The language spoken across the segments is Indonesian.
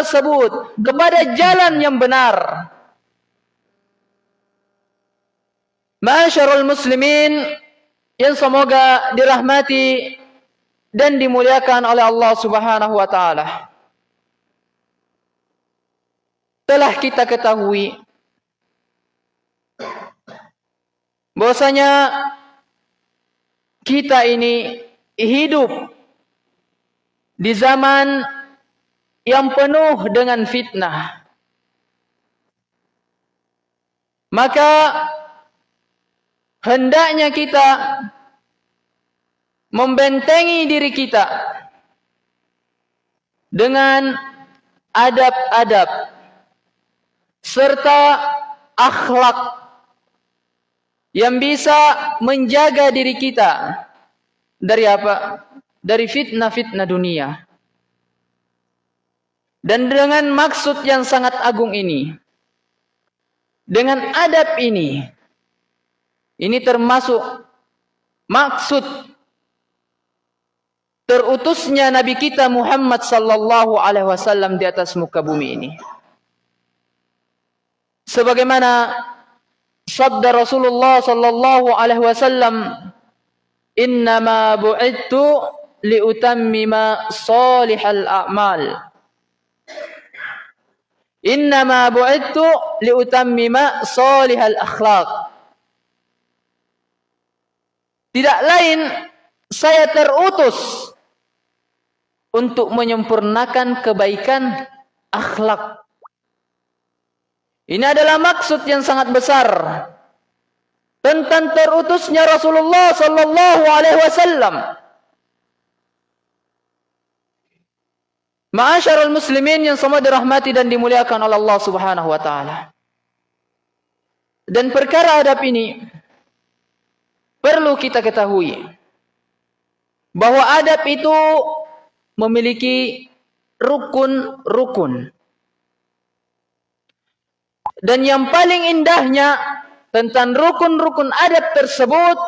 tersebut kepada jalan yang benar. Ma'asyarul muslimin yang semoga dirahmati dan dimuliakan oleh Allah Subhanahu wa taala. Telah kita ketahui bahwasanya kita ini hidup di zaman yang penuh dengan fitnah. Maka hendaknya kita membentengi diri kita dengan adab-adab serta akhlak yang bisa menjaga diri kita dari apa? Dari fitnah-fitnah dunia. Dan dengan maksud yang sangat agung ini, dengan adab ini, ini termasuk maksud terutusnya Nabi kita Muhammad sallallahu alaihi wasallam di atas muka bumi ini. Sebagaimana sabda Rasulullah sallallahu alaihi wasallam, "Innama bu'ittu liutammima salihal a'mal." Innama bu'ittu liutammima salihal akhlaq. Tidak lain saya terutus untuk menyempurnakan kebaikan akhlak. Ini adalah maksud yang sangat besar tentang terutusnya Rasulullah sallallahu alaihi wasallam. Ma'asyarul muslimin yang semua dirahmati dan dimuliakan oleh Allah Subhanahu wa taala. Dan perkara adab ini Perlu kita ketahui bahwa adab itu memiliki rukun-rukun. Dan yang paling indahnya tentang rukun-rukun adab tersebut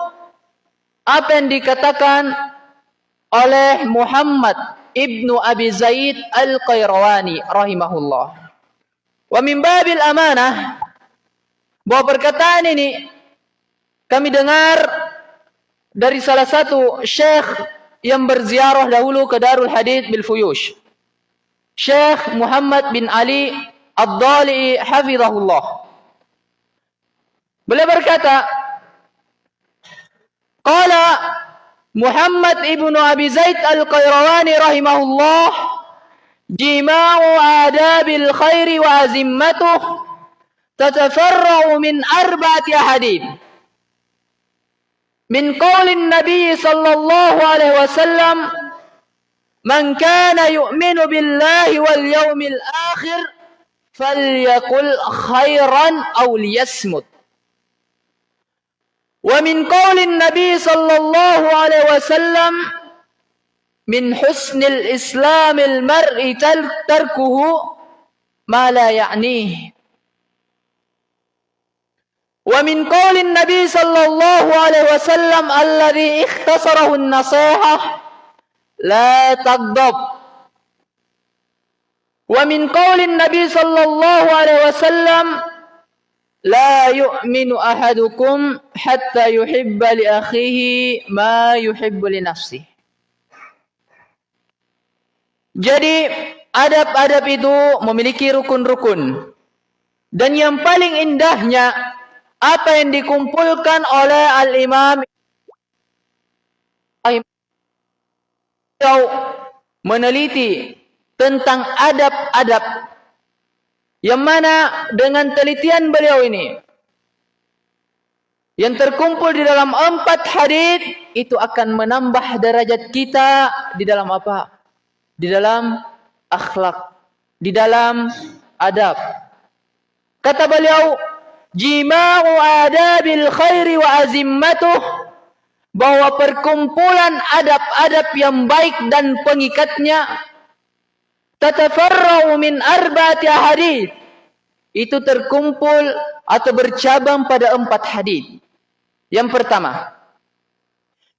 apa yang dikatakan oleh Muhammad ibnu Abi Zaid Al-Qayrawani rahimahullah. Wa min babil amanah bahwa perkataan ini kami dengar dari salah satu syekh yang berziarah dahulu ke Darul Hadith bil Fuyush. Syekh Muhammad bin Ali Ad-Dali hafizahullah. Beliau berkata, Qala محمد ابن أبي زيد القيرواني رحمه الله جماع آداب الخير وأزمته تتفرع من أربعة أحاديث. من قول النبي صلى الله عليه وسلم من كان يؤمن بالله واليوم الآخر فليقل خيرا أو ليسمت ومن قول النبي صلى الله عليه وسلم من حسن الإسلام المرء تركه ما لا يعنيه. ومن قول النبي صلى الله عليه وسلم الذي اختصره النصيحة لا تغضب. ومن قول النبي صلى الله عليه وسلم La yu'minu ahadukum hatta yuhibba li akhihi ma yuhibbu li nafsi. Jadi adab-adab itu memiliki rukun-rukun. Dan yang paling indahnya apa yang dikumpulkan oleh Al-Imam meneliti tentang adab-adab yang mana dengan telitian beliau ini yang terkumpul di dalam empat hadis itu akan menambah derajat kita di dalam apa? Di dalam akhlak, di dalam adab. Kata beliau, jima'u adabil khairi wa azimmatuh bahwa perkumpulan adab-adab yang baik dan pengikatnya tatafarra'u min arba'ati hadis itu terkumpul atau bercabang pada empat hadis. Yang pertama,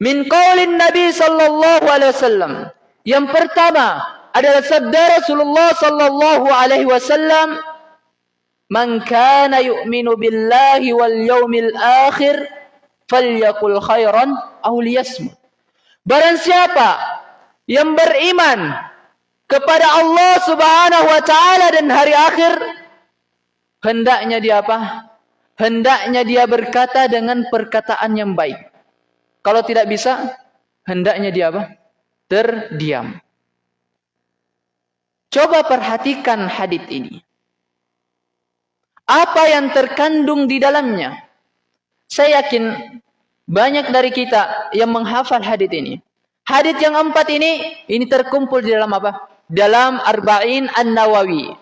min qaulin Nabi sallallahu alaihi wasallam. Yang pertama adalah sabda Rasulullah sallallahu alaihi wasallam, "Man kana yu'minu billahi wal yawmil akhir falyakul khairan aw liyasmut." Barang siapa yang beriman kepada Allah Subhanahu wa taala dan hari akhir, hendaknya dia apa? Hendaknya dia berkata dengan perkataan yang baik. Kalau tidak bisa, hendaknya dia apa? Terdiam. Coba perhatikan hadis ini. Apa yang terkandung di dalamnya? Saya yakin banyak dari kita yang menghafal hadis ini. Hadis yang empat ini, ini terkumpul di dalam apa? Dalam Arba'in An-Nawawi.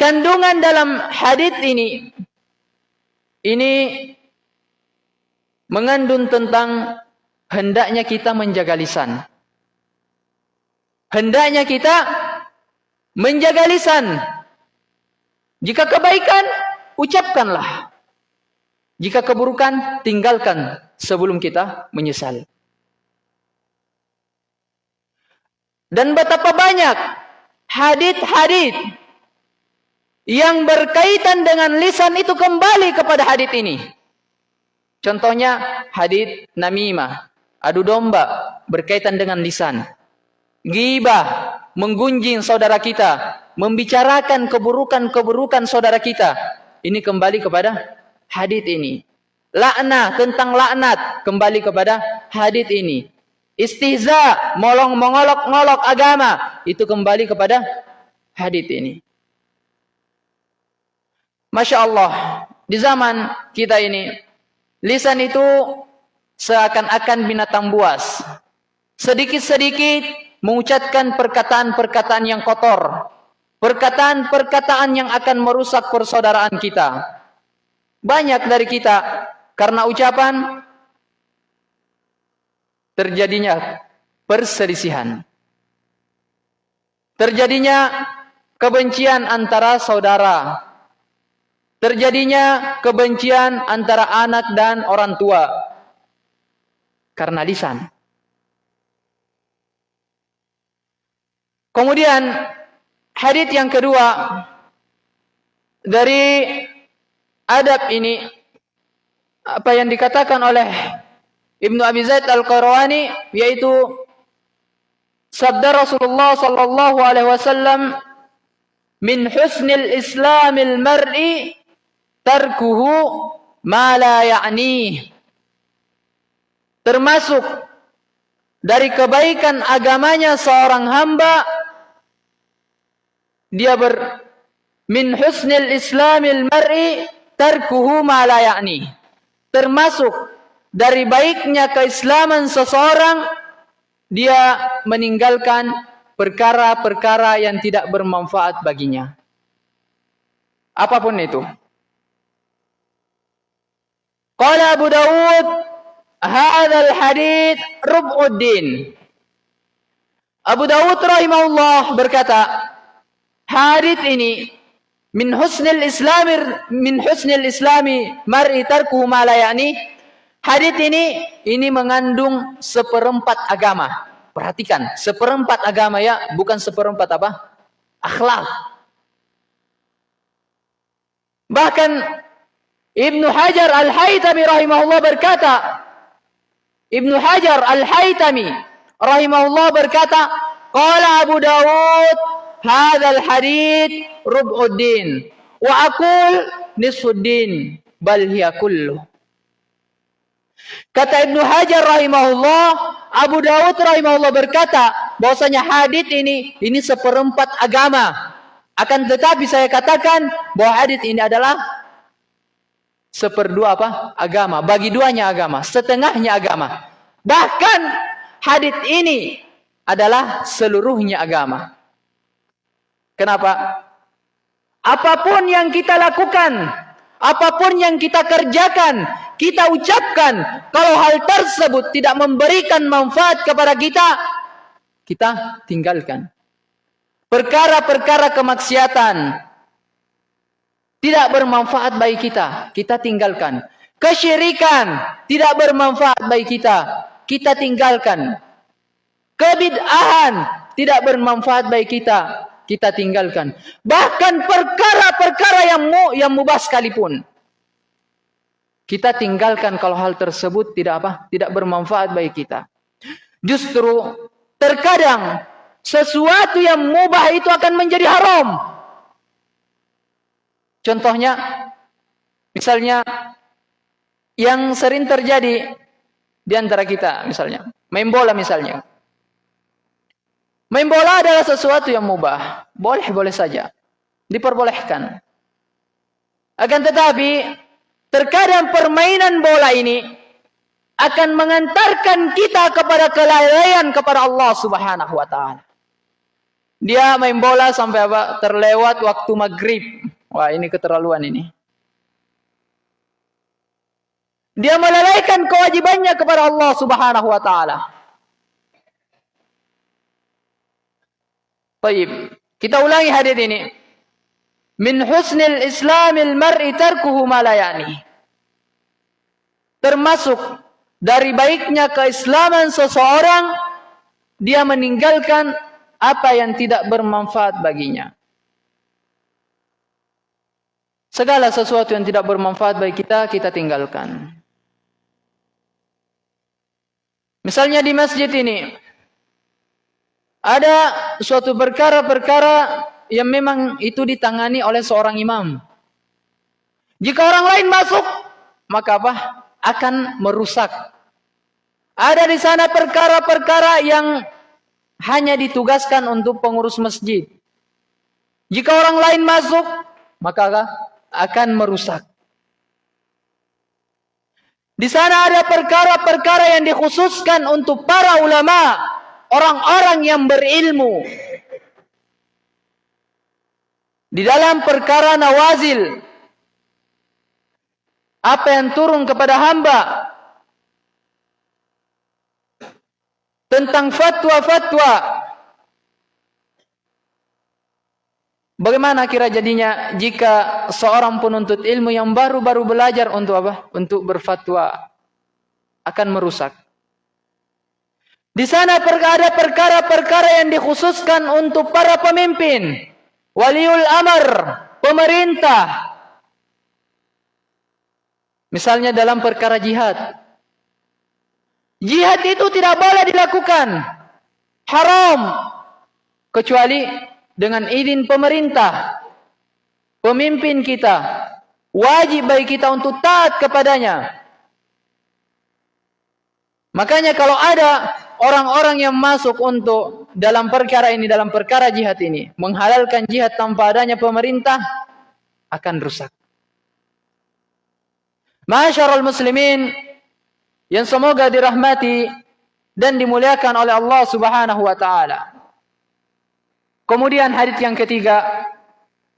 Kandungan dalam hadis ini, ini mengandung tentang hendaknya kita menjaga lisan. Hendaknya kita menjaga lisan. Jika kebaikan, ucapkanlah. Jika keburukan, tinggalkan sebelum kita menyesal. Dan betapa banyak hadit-hadit yang berkaitan dengan lisan itu kembali kepada hadit ini. Contohnya hadit namimah, adu domba berkaitan dengan lisan gibah, menggunjing saudara kita, membicarakan keburukan-keburukan saudara kita. Ini kembali kepada hadis ini. Laknat tentang laknat kembali kepada hadis ini. Istihza, molong mengolok-ngolok agama itu kembali kepada hadis ini. Masya Allah, di zaman kita ini, lisan itu seakan-akan binatang buas. Sedikit-sedikit mengucapkan perkataan-perkataan yang kotor, perkataan-perkataan yang akan merusak persaudaraan kita. Banyak dari kita karena ucapan terjadinya perselisihan. Terjadinya kebencian antara saudara. Terjadinya kebencian antara anak dan orang tua. Karena lisan. Kemudian hadis yang kedua dari adab ini apa yang dikatakan oleh Ibnu Abi Zaid Al-Qarawani yaitu sabda Rasulullah sallallahu alaihi wasallam min husnil islamil mar'i tarkuhu ma la ya'ni termasuk dari kebaikan agamanya seorang hamba dia ber min husnil islamil mar'i tarkuhu ma la ya'ni. Termasuk dari baiknya keislaman seseorang dia meninggalkan perkara-perkara yang tidak bermanfaat baginya. Apa pun itu. Qala Abu Dawud, hadzal hadits rub'uddin. Abu Dawud rahimahullah berkata, hadith ini min husnil islami min husnil islami mar'i tarkuhu ma la yani hadith ini ini mengandung seperempat agama. Perhatikan seperempat agama ya bukan seperempat apa? Akhlak. Bahkan Ibnu Hajar Al-Haytami rahimahullah berkata Ibnu Hajar Al-Haytami rahimahullah berkata qala Abu Dawud hadzal hadith rub'uddin wa aqul nisfuddin bal hiya kullu Kata Ibnu Hajar rahimahullah, Abu Dawud rahimahullah berkata bahwasanya hadis ini ini seperempat agama. Akan tetapi saya katakan bahwa hadis ini adalah seperdua apa? agama, bagi duanya agama, setengahnya agama. Bahkan hadis ini adalah seluruhnya agama. Kenapa? Apa pun yang kita lakukan, apa pun yang kita kerjakan, kita ucapkan, kalau hal tersebut tidak memberikan manfaat kepada kita, kita tinggalkan. Perkara-perkara kemaksiatan tidak bermanfaat bagi kita, kita tinggalkan. Kesyirikan tidak bermanfaat bagi kita, kita tinggalkan. kebid'ahan tidak bermanfaat bagi kita, kita tinggalkan. Bahkan perkara-perkara yang mu, yang mubah sekalipun. Kita tinggalkan kalau hal tersebut tidak apa? Tidak bermanfaat bagi kita. Justru terkadang sesuatu yang mubah itu akan menjadi haram. Contohnya misalnya yang sering terjadi di antara kita misalnya, main bola misalnya. Main bola adalah sesuatu yang mubah. Boleh-boleh saja. Diperbolehkan. Akan tetapi, terkadang permainan bola ini akan mengantarkan kita kepada kelalaian kepada Allah Subhanahu wa taala. Dia main bola sampai apa? Terlewat waktu maghrib. Wah, ini keterlaluan ini. Dia melalaikan kewajibannya kepada Allah Subhanahu wa taala. Baik, kita ulangi hadis ini. Min husnil islamil mar'i tarkuhu ma. Termasuk dari baiknya keislaman seseorang dia meninggalkan apa yang tidak bermanfaat baginya. Segala sesuatu yang tidak bermanfaat bagi kita, kita tinggalkan. Misalnya di masjid ini, ada suatu perkara-perkara yang memang itu ditangani oleh seorang imam. Jika orang lain masuk, maka apa? Akan merusak. Ada di sana perkara-perkara yang hanya ditugaskan untuk pengurus masjid. Jika orang lain masuk, maka akan merusak. Di sana ada perkara-perkara yang dikhususkan untuk para ulama orang-orang yang berilmu di dalam perkara nawazil apa yang turun kepada hamba tentang fatwa-fatwa Bagaimana kira jadinya jika seorang penuntut ilmu yang baru-baru belajar untuk apa? Untuk berfatwa akan merusak. Di sana ada perkara-perkara yang dikhususkan untuk para pemimpin. Waliul amar, pemerintah. Misalnya dalam perkara jihad. Jihad itu tidak boleh dilakukan. Haram. Kecuali dengan izin pemerintah. Pemimpin kita. Wajib bagi kita untuk taat kepadanya. Makanya kalau ada orang-orang yang masuk untuk dalam perkara ini, dalam perkara jihad ini, menghalalkan jihad tanpa adanya pemerintah, akan rusak. Masyarul muslimin, yang semoga dirahmati dan dimuliakan oleh Allah subhanahu wa ta'ala. Kemudian hadis yang ketiga,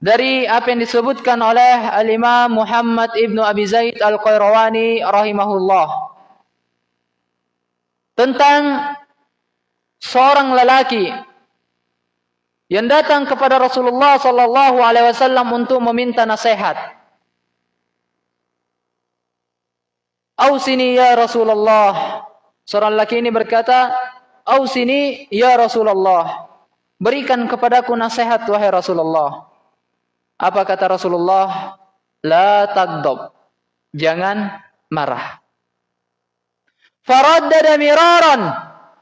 dari apa yang disebutkan oleh Al-Imam Muhammad Ibn Abi Zaid Al-Qayrawani rahimahullah tentang seorang lelaki yang datang kepada Rasulullah sallallahu alaihi wasallam untuk meminta nasihat. Ausini ya Rasulullah. Seorang lelaki ini berkata, "Ausini ya Rasulullah." Berikan kepadaku nasihat wahai Rasulullah. Apa kata Rasulullah? La tagdob. Jangan marah. Faraddada miraran.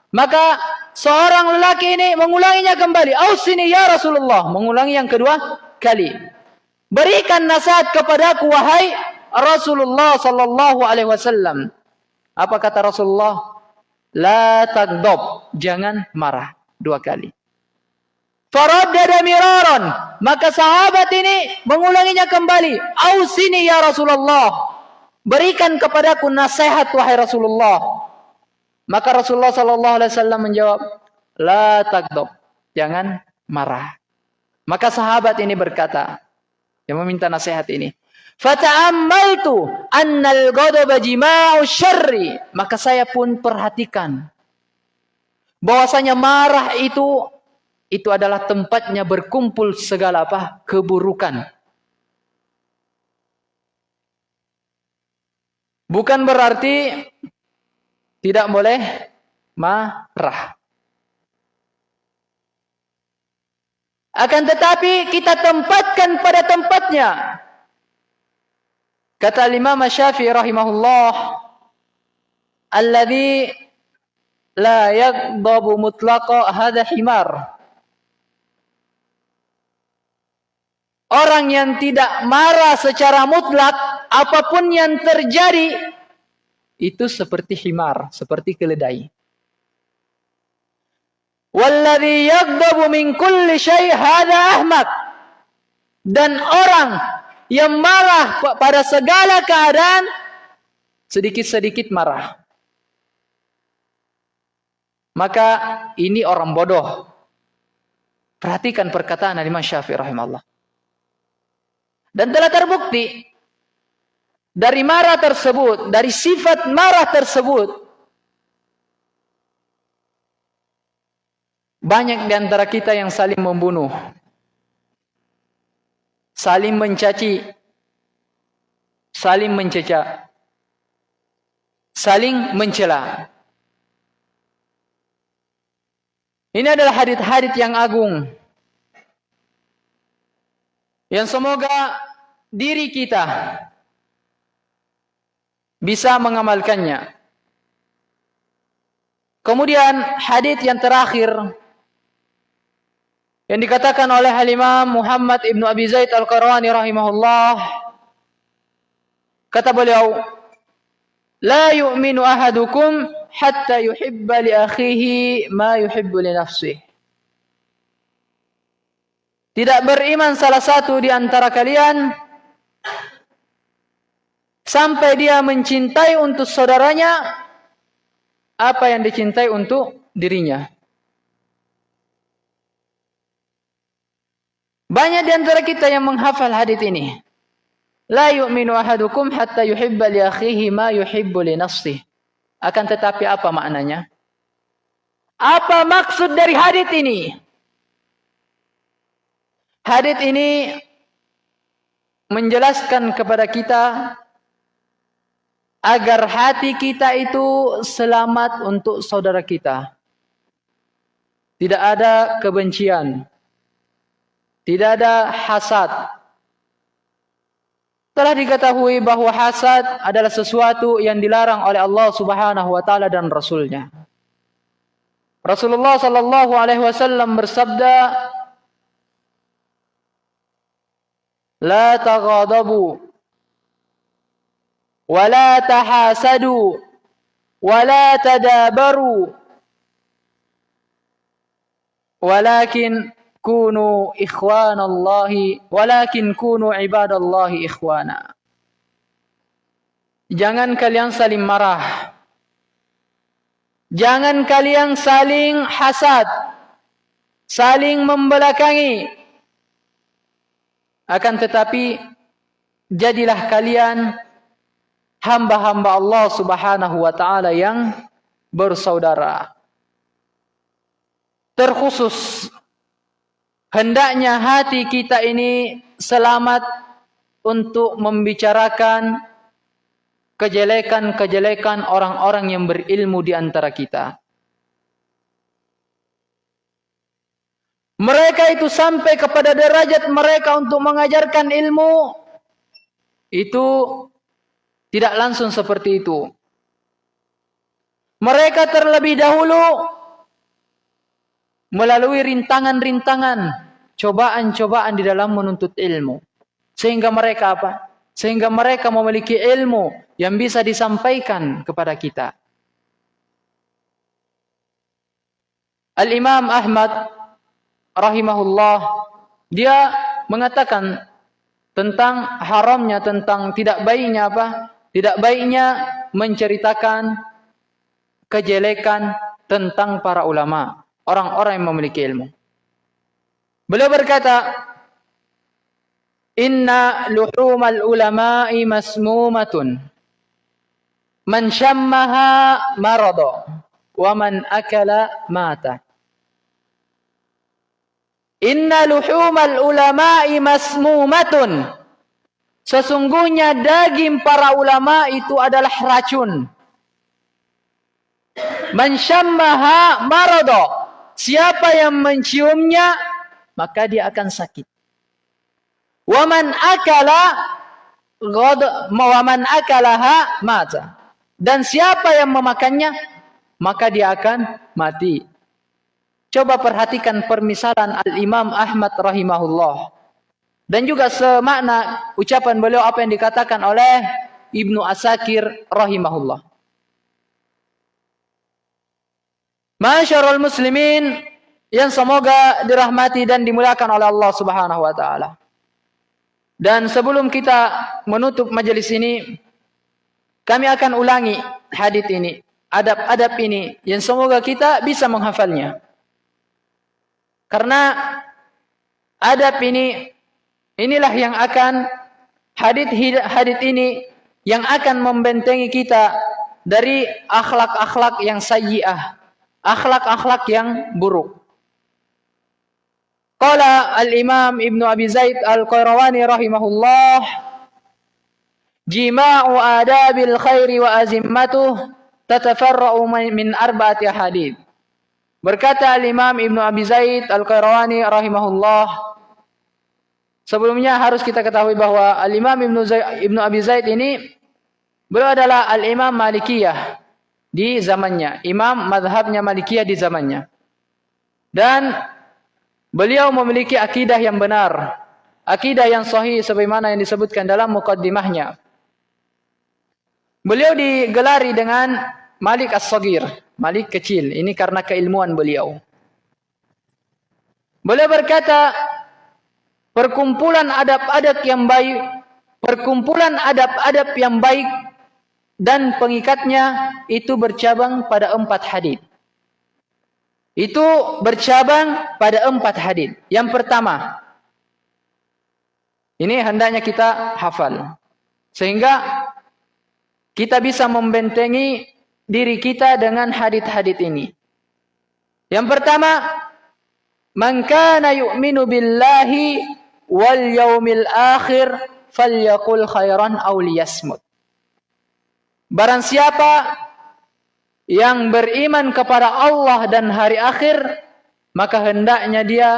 Maka seorang lelaki ini mengulanginya kembali. Ausini ya Rasulullah. Mengulangi yang kedua kali. Berikan nasihat kepadaku wahai Rasulullah sallallahu alaihi wasallam. Apa kata Rasulullah? La tagdob. Jangan marah. Dua kali. Faraddada miraran. Maka sahabat ini mengulanginya kembali. Ausini ya Rasulullah. Berikan kepadaku nasihat wahai Rasulullah. Maka Rasulullah sallallahu alaihi wasallam menjawab, "La takdob." Jangan marah. Maka sahabat ini berkata, yang meminta nasihat ini, "Fata'ammaltu annal ghadaba jima'u syarri." Maka saya pun perhatikan bahwasanya marah itu itu adalah tempatnya berkumpul segala apa? keburukan. Bukan berarti tidak boleh marah. Akan tetapi kita tempatkan pada tempatnya. Kata Imam Syafi'i rahimahullah, "Alladhi la yaghdabu mutlaqa hadha himar." Orang yang tidak marah secara mutlak apa pun yang terjadi itu seperti himar, seperti keledai. Walladhi min kulli. Dan orang yang marah pada segala keadaan sedikit-sedikit marah. Maka ini orang bodoh. Perhatikan perkataan Imam Syafi'i rahimahullah. Dan telah terbukti dari marah tersebut, dari sifat marah tersebut Banyak di antara kita yang saling membunuh. Saling mencaci. Saling mencecah. Saling mencela. Ini adalah hadit-hadit yang agung. Yang semoga diri kita bisa mengamalkannya. Kemudian hadit yang terakhir yang dikatakan oleh Al-Imam Muhammad Ibn Abi Zaid Al-Qarani rahimahullah kata beliau la yu'minu ahadukum hatta yuhibba li akhihi ma yuhibbu li nafsihi tidak beriman salah satu di antara kalian sampai dia mencintai untuk saudaranya apa yang dicintai untuk dirinya Banyak di antara kita yang menghafal hadis ini. La yu'minu ahadukum hatta yuhibba li akhihi ma yuhibbu li nafsihi. Akan tetapi apa maknanya? Apa maksud dari hadis ini? Hadis ini menjelaskan kepada kita agar hati kita itu selamat untuk saudara kita. Tidak ada kebencian, tidak ada hasad. Telah diketahui bahwa hasad adalah sesuatu yang dilarang oleh Allah Subhanahu wa taala dan rasulnya. Rasulullah sallallahu alaihi wasallam bersabda, "La taghadabu wa la tahasadu wa la tadabaru walakin kunu ikhwanallahi walakin kunu ibadallahi ikhwana. Jangan kalian saling marah. Jangan kalian saling hasad. Saling membelakangi. Akan tetapi jadilah kalian hamba-hamba Allah Subhanahu wa taala yang bersaudara. Terkhusus Hendaknya hati kita ini selamat untuk membicarakan kejelekan-kejelekan orang-orang yang berilmu di antara kita. Mereka itu sampai kepada derajat mereka untuk mengajarkan ilmu itu tidak langsung seperti itu. Mereka terlebih dahulu melalui rintangan-rintangan, cobaan-cobaan di dalam menuntut ilmu. Sehingga mereka apa? Sehingga mereka memiliki ilmu yang bisa disampaikan kepada kita. Al-Imam Ahmad rahimahullah dia mengatakan tentang haramnya tentang tidak baiknya apa? Tidak baiknya menceritakan kejelekan tentang para ulama orang-orang yang memiliki ilmu. Beliau berkata, Inna luhumal ulama'i masmumatun. Man syammaha marada. Wa man akala mata. Inna luhumal ulama'i masmumatun. Sesungguhnya daging para ulama itu adalah racun. Man syammaha marada. Siapa yang menciumnya maka dia akan sakit. Waman akala god waman akalaha mata. Dan siapa yang memakannya maka dia akan mati. Coba perhatikan permisalan Al-Imam Ahmad rahimahullah. Dan juga semakna ucapan beliau apa yang dikatakan oleh Ibnu Asakir rahimahullah. Masyarul muslimin yang semoga dirahmati dan dimuliakan oleh Allah Subhanahu wa taala. Dan sebelum kita menutup majelis ini, kami akan ulangi hadis ini, adab-adab ini yang semoga kita bisa menghafalnya. Karena adab ini inilah yang akan hadis hadis ini yang akan membentengi kita dari akhlak-akhlak yang sayyi'ah, akhlak-akhlak yang buruk. Qala al-Imam Ibnu Abi Zaid Al-Qayrawani rahimahullah Jima'u adabil khairi wa azimmatuh tatafarra'u min arba'ati hadith. Berkata al-Imam Ibnu Abi Zaid Al-Qayrawani rahimahullah Sebelumnya harus kita ketahui bahwa al-Imam Ibnu Ibnu Abi Zaid ini beliau adalah al-Imam Malikiyah di zamannya, imam madhabnya Malikiyah di zamannya. Dan Beliau memiliki akidah yang benar, akidah yang sahih sebagaimana yang disebutkan dalam mukaddimahnya. Beliau digelari dengan Malik As-Sagir, Malik kecil. Ini karena keilmuan beliau. Beliau berkata, perkumpulan adab-adab yang baik, perkumpulan adab-adab yang baik dan pengikatnya itu bercabang pada empat hadis. Itu bercabang pada empat hadis. Yang pertama, ini hendaknya kita hafal. Sehingga kita bisa membentengi diri kita dengan hadis-hadis ini. Yang pertama, Man yu'minu billahi wal yaumil akhir falyakul khairan aw. Barang siapa yang beriman kepada Allah dan hari akhir, maka hendaknya dia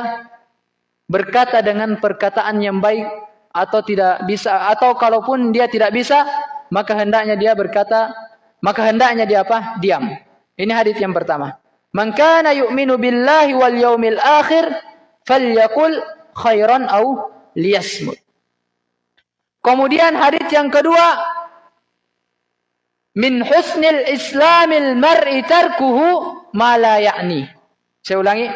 berkata dengan perkataan yang baik atau tidak bisa atau kalaupun dia tidak bisa, maka hendaknya dia berkata, maka hendaknya dia apa? Diam. Ini hadis yang pertama. Man kana yu'minu billahi wal yaumil akhir falyakul khairan au liyasmut. Kemudian hadis yang kedua, min husnil islamil mar'i tarkuhu ma la ya'ni. Saya ulangi.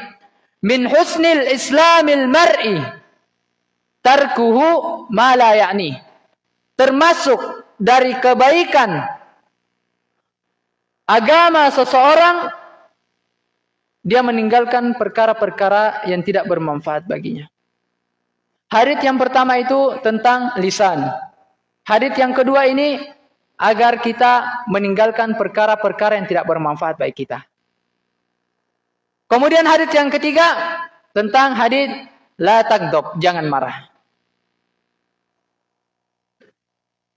Min husnil islamil mar'i tarkuhu ma la ya'ni. Termasuk dari kebaikan agama seseorang dia meninggalkan perkara-perkara yang tidak bermanfaat baginya. Hadis yang pertama itu tentang lisan. Hadis yang kedua ini agar kita meninggalkan perkara-perkara yang tidak bermanfaat bagi kita. Kemudian hadis yang ketiga tentang hadis la takdob, jangan marah.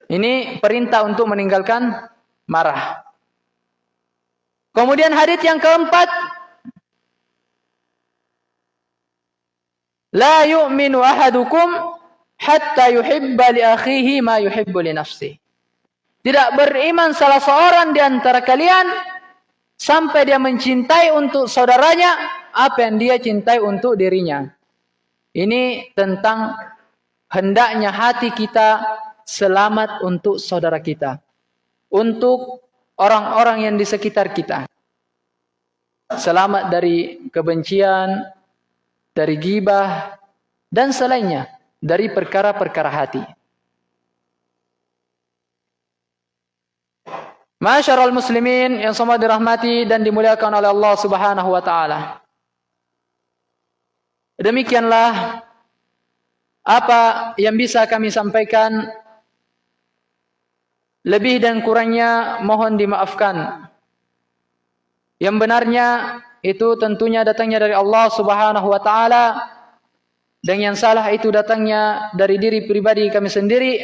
Ini perintah untuk meninggalkan marah. Kemudian hadis yang keempat La yu'minu ahadukum hatta yuhibba li akhihi ma yuhibbu li nafsihi. Tidak beriman salah seorang di antara kalian sampai dia mencintai untuk saudaranya apa yang dia cintai untuk dirinya. Ini tentang hendaknya hati kita selamat untuk saudara kita. Untuk orang-orang yang di sekitar kita. Selamat dari kebencian, dari gibah, dan selainnya. Dari perkara-perkara hati. Masyarul muslimin yang semua dirahmati dan dimuliakan oleh Allah Subhanahu wa taala. Demikianlah apa yang bisa kami sampaikan lebih dan kurangnya mohon dimaafkan. Yang benarnya itu tentunya datangnya dari Allah Subhanahu wa taala dan yang salah itu datangnya dari diri pribadi kami sendiri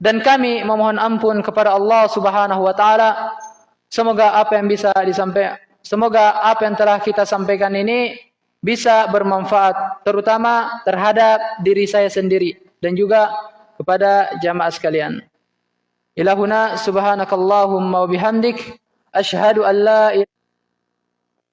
dan kami memohon ampun kepada Allah Subhanahu wa taala. Semoga apa yang bisa disampaikan semoga apa yang telah kita sampaikan ini bisa bermanfaat terutama terhadap diri saya sendiri dan juga kepada jamaah sekalian. Ilahuna subhanakallahumma wa bihamdik asyhadu an la ilaha